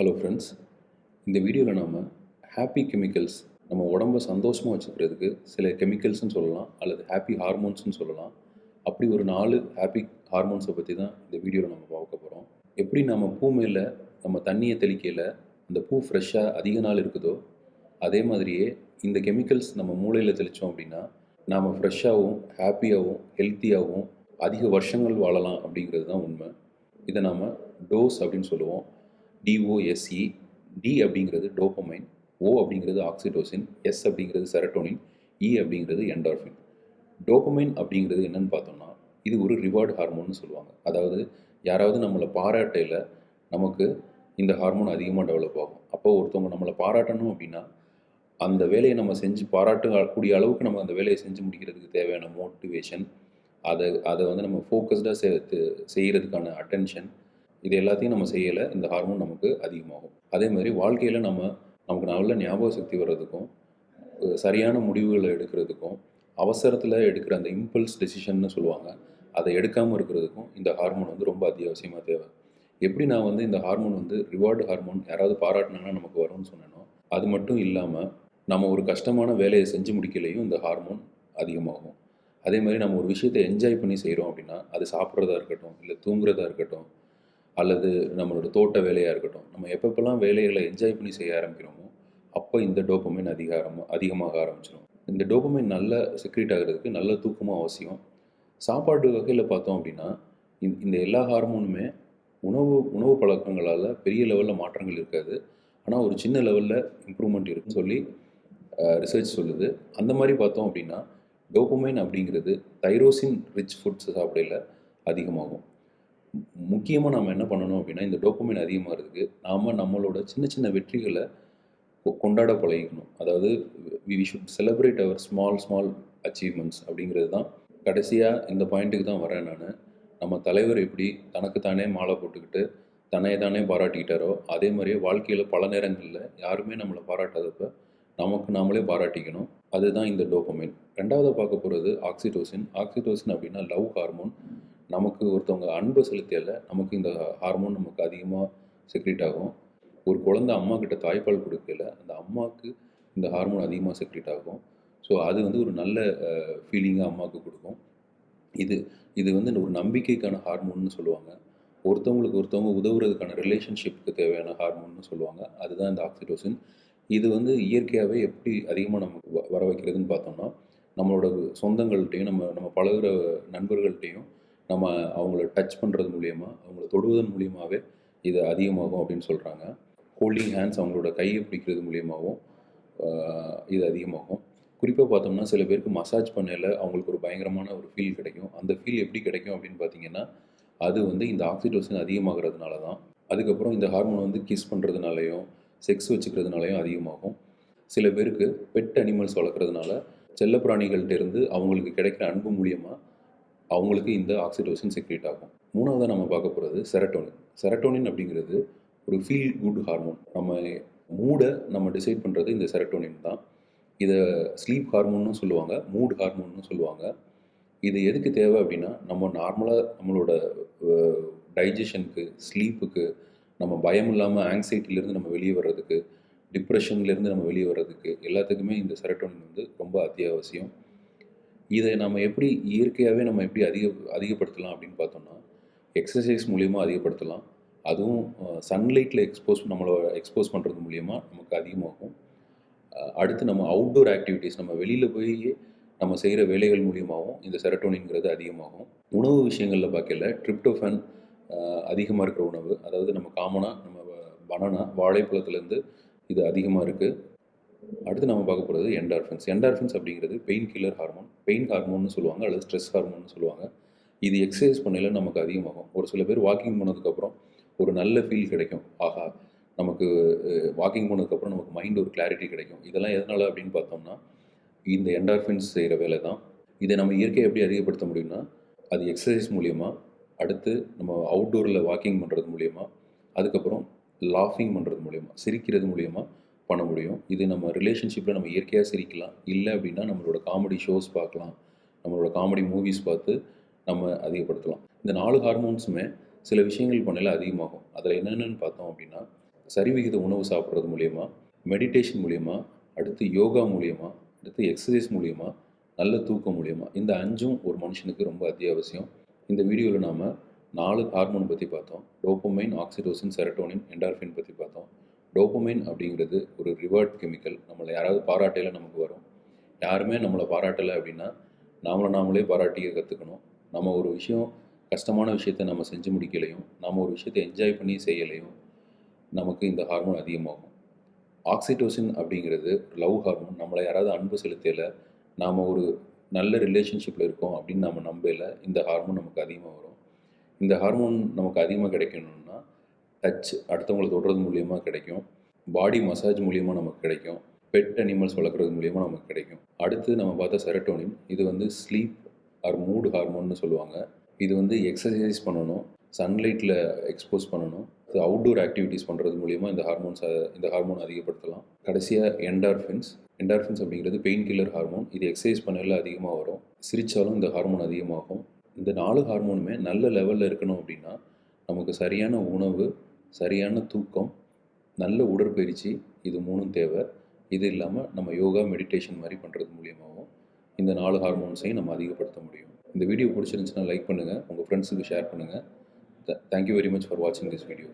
Hello friends இந்த வீடியோவில் நாம் ஹாப்பி கெமிக்கல்ஸ் நம்ம உடம்ப சந்தோஷமாக வச்சுக்கிறதுக்கு சில கெமிக்கல்ஸ்னு சொல்லலாம் அல்லது ஹாப்பி ஹார்மோன்ஸ்னு சொல்லலாம். அப்படி ஒரு நாலு ஹாப்பி ஹார்மோன்ஸை பற்றி தான் இந்த வீடியோவில் நம்ம பார்க்க போகிறோம் எப்படி நம்ம பூ மேலே நம்ம தண்ணியை தெளிக்கையில் அந்த பூ ஃப்ரெஷ்ஷாக அதிக நாள் இருக்குதோ அதே மாதிரியே இந்த கெமிக்கல்ஸ் நம்ம மூளையில் தெளித்தோம் அப்படின்னா நாம் ஃப்ரெஷ்ஷாகவும் ஹாப்பியாகவும் ஹெல்த்தியாகவும் அதிக வருஷங்கள் வாழலாம் அப்படிங்கிறது தான் உண்மை. இதை நாம் டோஸ் அப்படின்னு சொல்லுவோம். டிஓஎஸ்இ டி அப்படிங்கிறது டோபமைன் ஓ அப்படிங்கிறது ஆக்சிடோசின் எஸ் அப்படிங்கிறது செரட்டோனின் இ e அப்படிங்கிறது என்டார்ஃபின் டோபமைன் அப்படிங்கிறது என்னன்னு பார்த்தோம்னா இது ஒரு ரிவார்டு ஹார்மோன்னு சொல்லுவாங்க. அதாவது யாராவது நம்மளை பாராட்டையில் நமக்கு இந்த ஹார்மோன் அதிகமாக டெவலப் ஆகும். அப்போ ஒருத்தவங்க நம்மளை பாராட்டணும் அப்படின்னா அந்த வேலையை நம்ம செஞ்சு பாராட்டக்கூடிய அளவுக்கு நம்ம அந்த வேலையை செஞ்சு முடிக்கிறதுக்கு தேவையான மோட்டிவேஷன் அதை அதை வந்து நம்ம ஃபோக்கஸ்டாக செ செய்கிறதுக்கான அட்டென்ஷன் இது எல்லாத்தையும் நம்ம செய்யலை இந்த ஹார்மோன் நமக்கு அதிகமாகும். அதே மாதிரி வாழ்க்கையில் நம்ம நமக்கு நல்ல ஞாபக சக்தி வர்றதுக்கும் சரியான முடிவுகளை எடுக்கிறதுக்கும் அவசரத்தில் எடுக்கிற அந்த இம்பல்ஸ் டெசிஷன்னு சொல்லுவாங்க அதை எடுக்காமல் இருக்கிறதுக்கும் இந்த ஹார்மோன் வந்து ரொம்ப அத்தியாவசியமாக தேவை. எப்படி நான் வந்து இந்த ஹார்மோன் வந்து ரிவார்டு ஹார்மோன் யாராவது பாராட்டினாங்கன்னா நமக்கு வரும்னு சொன்னேனோ அது மட்டும் இல்லாமல் நம்ம ஒரு கஷ்டமான வேலையை செஞ்சு முடிக்கலையும் இந்த ஹார்மோன் அதிகமாகும். அதே மாதிரி நம்ம ஒரு விஷயத்தை என்ஜாய் பண்ணி செய்கிறோம் அப்படின்னா அது சாப்பிட்றதா இருக்கட்டும் இல்லை தூங்குறதா இருக்கட்டும் அல்லது நம்மளோட தோட்ட வேலையாக இருக்கட்டும் நம்ம எப்பப்பெல்லாம் வேலைகளை என்ஜாய் பண்ணி செய்ய ஆரம்பிக்கிறோமோ அப்போ இந்த டோப்பமைன் அதிகாரம் அதிகமாக ஆரம்பிச்சிடும் இந்த டோப்பமைன் நல்ல செக்ரேட் ஆகிறதுக்கு நல்ல தூக்கமும் அவசியம். சாப்பாடு வகையில் பார்த்தோம் அப்படின்னா இந்த- இந்த எல்லா ஹார்மோனுமே உணவு உணவு பழக்கங்களால் பெரிய லெவலில் மாற்றங்கள் இருக்காது. ஆனால் ஒரு சின்ன லெவலில் இம்ப்ரூவ்மெண்ட் இருக்குன்னு சொல்லி ரிசர்ச் சொல்லுது. அந்த மாதிரி பார்த்தோம் அப்படின்னா டோப்பமைன் அப்படிங்கிறது தைரோசின் ரிச் ஃபுட்ஸ் சாப்பிடையில் அதிகமாகும். முக்கியமாக நம்ம என்ன பண்ணணும் அப்படின்னா இந்த டோக்குமெண்ட் அதிகமாக இருக்குது நாம் நம்மளோட சின்ன சின்ன வெற்றிகளை கொ- கொண்டாட பழகிக்கணும். அதாவது we should celebrate our small small achievements அப்படிங்கிறது தான். கடைசியாக இந்த பாயிண்ட்டுக்கு தான் வரேன் நான். நம்ம தலைவர் எப்படி தனக்குத்தானே மாலை போட்டுக்கிட்டு தன்னை தானே பாராட்டிக்கிட்டாரோ அதே மாதிரியே வாழ்க்கையில் பல நேரங்களில் யாருமே நம்மளை பாராட்டாதப்ப நமக்கு நாமளே பாராட்டிக்கணும். அதுதான் இந்த டோப்பமைன் ரெண்டாவது பார்க்க போகிறது ஆக்சிடோசின் ஆக்சிடோசின் அப்படின்னா லவ் ஹார்மோன் நமக்கு ஒருத்தவங்க அன்பு செலுத்தியல நமக்கு இந்த ஹார்மோன் நமக்கு அதிகமாக செக்ரேட் ஆகும். ஒரு குழந்த அம்மா கிட்ட தாய்ப்பால் கொடுக்கல அந்த அம்மாவுக்கு இந்த ஹார்மோன் அதிகமாக செக்ரேட் ஆகும். ஸோ அது வந்து ஒரு நல்ல ஃபீலிங்காக அம்மாவுக்கு கொடுக்கும். இது இது வந்து ஒரு நம்பிக்கைக்கான ஹார்மோன்னு சொல்லுவாங்க. ஒருத்தவங்களுக்கு ஒருத்தவங்க உதவுறதுக்கான ரிலேஷன்ஷிப்புக்கு தேவையான ஹார்மோன்னு சொல்லுவாங்க. அதுதான் இந்த ஆக்சிடோசின் இது வந்து இயற்கையாகவே எப்படி அதிகமாக நமக்கு வ- வர வைக்கிறதுன்னு பார்த்தோம்னா நம்மளோட சொந்தங்கள்கிட்டையும் நம்ம நம்ம பழகுற நண்பர்கள்ட்டையும் நம்ம அவங்கள டச் பண்ணுறது மூலியமாக அவங்கள தொடுவதன் மூலியமாகவே இது அதிகமாகும் அப்படின்னு சொல்கிறாங்க ஹோல்டிங் ஹேண்ட்ஸ் அவங்களோட கையை பிடிக்கிறது மூலியமாகவும் இது அதிகமாகும். குறிப்பாக பார்த்தோம்னா சில பேருக்கு மசாஜ் பண்ணையில் அவங்களுக்கு ஒரு பயங்கரமான ஒரு ஃபீல் கிடைக்கும். அந்த ஃபீல் எப்படி கிடைக்கும் அப்படின்னு பார்த்தீங்கன்னா அது வந்து இந்த ஆக்சிடோசின் அதிகமாகிறதுனால தான் அதுக்கப்புறம் இந்த ஹார்மோன் வந்து கிஸ் பண்ணுறதுனாலையும் செக்ஸ் வச்சுக்கிறதுனாலையும் அதிகமாகும். சில பேருக்கு பெட் அனிமல்ஸ் வளர்க்குறதுனால செல்ல பிராணிகள்கிட்டேருந்து அவங்களுக்கு கிடைக்கிற அன்பு மூலியமாக அவங்களுக்கு இந்த ஆக்சிடோசின் செக்ரேட் ஆகும். மூணாவதாக நம்ம பார்க்க போகிறது செரட்டோனின் செரட்டோனின் அப்படிங்கிறது ஒரு ஃபீல் குட் ஹார்மோன் நம்ம மூடை நம்ம டிசைட் பண்ணுறது இந்த செரட்டோனின் தான். இதை ஸ்லீப் ஹார்மோன்னு சொல்லுவாங்க மூட் ஹார்மோன்னு சொல்லுவாங்க. இது எதுக்கு தேவை அப்படின்னா நம்ம நார்மலாக நம்மளோட டைஜஷனுக்கு ஸ்லீப்புக்கு நம்ம பயம் இல்லாமல் ஆங்ஸைட்டிலேருந்து நம்ம வெளியே வர்றதுக்கு டிப்ரெஷன்லேருந்து நம்ம வெளியே வர்றதுக்கு எல்லாத்துக்குமே இந்த செரட்டோனின் வந்து ரொம்ப அத்தியாவசியம். இதை நம்ம எப்படி இயற்கையாகவே நம்ம எப்படி அதிக அதிகப்படுத்தலாம் அப்படின்னு பார்த்தோம்னா எக்ஸசைஸ் மூலியமாக அதிகப்படுத்தலாம். அதுவும் சன்லைட்டில் எக்ஸ்போஸ் நம்மளை எக்ஸ்போஸ் பண்ணுறது மூலியமாக நமக்கு அதிகமாகும். அடுத்து நம்ம அவுட்டோர் ஆக்டிவிட்டீஸ் நம்ம வெளியில் போய் நம்ம செய்கிற வேலைகள் மூலியமாகவும் இந்த செரட்டோனிங்கிறது அதிகமாகும். உணவு விஷயங்களில் பார்க்கல ட்ரிப்டோஃபன் அதிகமாக இருக்கிற உணவு அதாவது நம்ம காமனாக நம்ம பனானா வாழைப்பழத்துலேருந்து இது அதிகமாக இருக்குது அடுத்து நம்ம பார்க்க போகிறது என்டார்ஃபின்ஸ் என்டார்ஃபின்ஸ் அப்படிங்கிறது பெயின் கில்லர் ஹார்மோன் பெயின் ஹார்மோன்னு சொல்லுவாங்க அல்லது ஸ்ட்ரெஸ் ஹார்மோன்னு சொல்லுவாங்க. இது எக்ஸசைஸ் பண்ணையில் நமக்கு அதிகமாகும். ஒரு சில பேர் வாக்கிங் போனதுக்கப்புறம் ஒரு நல்ல ஃபீல் கிடைக்கும். ஆஹா நமக்கு வாக்கிங் போனதுக்கப்புறம் நமக்கு மைண்ட் ஒரு கிளாரிட்டி கிடைக்கும். இதெல்லாம் எதனால் அப்படின்னு பார்த்தோம்னா இந்த என்டார்ஃபின்ஸ் செய்கிற வேலை தான் இதை நம்ம இயற்கையை எப்படி அதிகப்படுத்த முடியும்னா அது எக்ஸசைஸ் மூலியமாக அடுத்து நம்ம அவுட்டோரில் வாக்கிங் பண்ணுறது மூலயமா அதுக்கப்புறம் லாஃபிங் பண்ணுறது மூலயமா சிரிக்கிறது மூலயமா பண்ண முடியும். இது நம்ம ரிலேஷன்ஷிப்பில் நம்ம இயற்கையாக சிரிக்கலாம். இல்லை அப்படின்னா நம்மளோட காமெடி ஷோஸ் பார்க்கலாம். நம்மளோட காமெடி மூவிஸ் பார்த்து நம்ம அதிகப்படுத்தலாம். இந்த நாலு ஹார்மோன்ஸுமே சில விஷயங்கள் பண்ணல அதிகமாகும். அதில் என்னென்னு பார்த்தோம் அப்படின்னா சரிவிகித உணவு சாப்பிட்றது மூலயமா மெடிடேஷன் மூலயமா அடுத்து யோகா மூலயமா அடுத்து எக்ஸசைஸ் மூலயமா நல்ல தூக்கம் மூலயமா இந்த அஞ்சும் ஒரு மனுஷனுக்கு ரொம்ப அத்தியாவசியம். இந்த வீடியோவில் நாம் நாலு ஹார்மோன் பற்றி பார்த்தோம். டோப்போமைன் ஆக்சிடோசின் செரட்டோனின் என்டார்ஃபின் பற்றி பார்த்தோம். டோப்பமைன் அப்படிங்கிறது ஒரு ரிவார்ட் கெமிக்கல் நம்மளை யாராவது பாராட்டையில் நமக்கு வரும். யாருமே நம்மளை பாராட்டலை அப்படின்னா நாமளை நாமளே பாராட்டிய கற்றுக்கணும் நம்ம ஒரு விஷயம் கஷ்டமான விஷயத்தை நம்ம செஞ்சு முடிக்கலையும் நம்ம ஒரு விஷயத்தை என்ஜாய் பண்ணி செய்யலையும் நமக்கு இந்த ஹார்மோன் அதிகமாகும். ஆக்சிடோசின் அப்படிங்கிறது லவ் ஹார்மோன் நம்மளை யாராவது அன்பு செலுத்தலை நாம் ஒரு நல்ல ரிலேஷன்ஷிப்பில் இருக்கோம் அப்படின்னு நம்ம நம்பல இந்த ஹார்மோன் நமக்கு அதிகமாக வரும். இந்த ஹார்மோன் நமக்கு அதிகமாக கிடைக்கணும்னா டச் அடுத்தவங்களை தொடுறது மூலியமாக கிடைக்கும். பாடி மசாஜ் மூலியமாக நமக்கு கிடைக்கும். பெட் அனிமல்ஸ் வளர்க்குறது மூலியமாக நமக்கு கிடைக்கும். அடுத்து நம்ம பார்த்தா செரட்டோனின் இது வந்து ஸ்லீப் ஆர் மூடு ஹார்மோன்னு சொல்லுவாங்க. இது வந்து எக்ஸசைஸ் பண்ணணும். சன்லைட்டில் எக்ஸ்போஸ் பண்ணணும். அது அவுட்டோர் ஆக்டிவிட்டீஸ் பண்ணுறது மூலியமாக இந்த ஹார்மோன்ஸை இந்த ஹார்மோன் அதிகப்படுத்தலாம். கடைசியாக என்டார்ஃபின்ஸ் என்டார்ஃபின்ஸ் அப்படிங்கிறது பெயின் கில்லர் ஹார்மோன் இது எக்ஸசைஸ் பண்ணல அதிகமாக வரும். சிரித்தாலும் இந்த ஹார்மோன் அதிகமாகும். இந்த நாலு ஹார்மோனுமே நல்ல லெவலில் இருக்கணும் அப்படின்னா நமக்கு சரியான உணவு சரியான தூக்கம் நல்ல உடற்பயிற்சி இது மூணும் தேவை. இது இல்லாமல் நம்ம யோகா மெடிடேஷன் மாதிரி பண்ணுறது மூலியமாகவும் இந்த நாலு ஹார்மோன்ஸையும் நம்ம அதிகப்படுத்த முடியும். இந்த வீடியோ பிடிச்சிருந்துச்சுன்னா லைக் பண்ணுங்கள் உங்கள் ஃப்ரெண்ட்ஸுக்கு ஷேர் பண்ணுங்கள் thank you very much for வாட்சிங் திஸ் வீடியோ